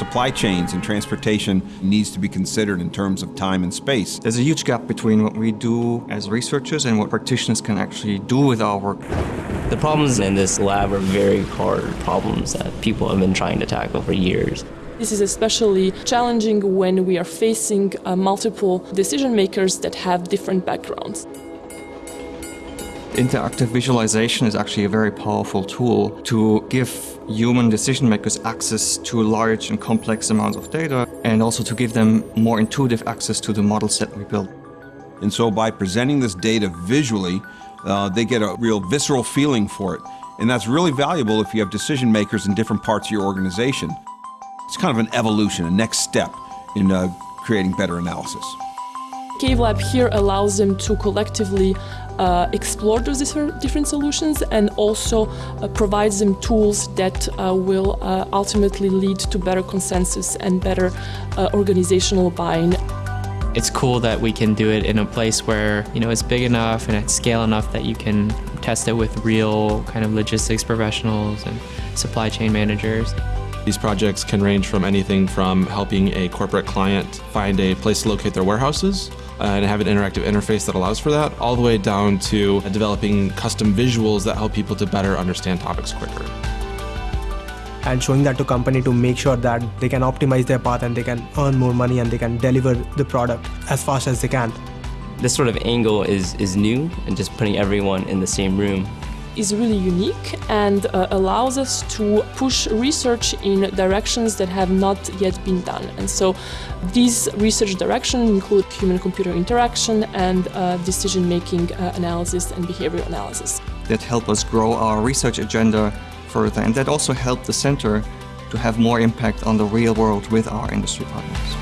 Supply chains and transportation needs to be considered in terms of time and space. There's a huge gap between what we do as researchers and what practitioners can actually do with our work. The problems in this lab are very hard problems that people have been trying to tackle for years. This is especially challenging when we are facing uh, multiple decision makers that have different backgrounds. Interactive visualization is actually a very powerful tool to give human decision makers access to large and complex amounts of data and also to give them more intuitive access to the models that we build. And so by presenting this data visually, uh, they get a real visceral feeling for it. And that's really valuable if you have decision makers in different parts of your organization. It's kind of an evolution, a next step in uh, creating better analysis. CaveLab here allows them to collectively uh, explore those different solutions and also uh, provides them tools that uh, will uh, ultimately lead to better consensus and better uh, organizational buy-in. It's cool that we can do it in a place where you know it's big enough and it's scale enough that you can test it with real kind of logistics professionals and supply chain managers. These projects can range from anything from helping a corporate client find a place to locate their warehouses Uh, and have an interactive interface that allows for that, all the way down to developing custom visuals that help people to better understand topics quicker. And showing that to company to make sure that they can optimize their path and they can earn more money and they can deliver the product as fast as they can. This sort of angle is, is new and just putting everyone in the same room is really unique and uh, allows us to push research in directions that have not yet been done. And so these research directions include human-computer interaction and uh, decision-making uh, analysis and behavioral analysis. That help us grow our research agenda further and that also help the center to have more impact on the real world with our industry partners.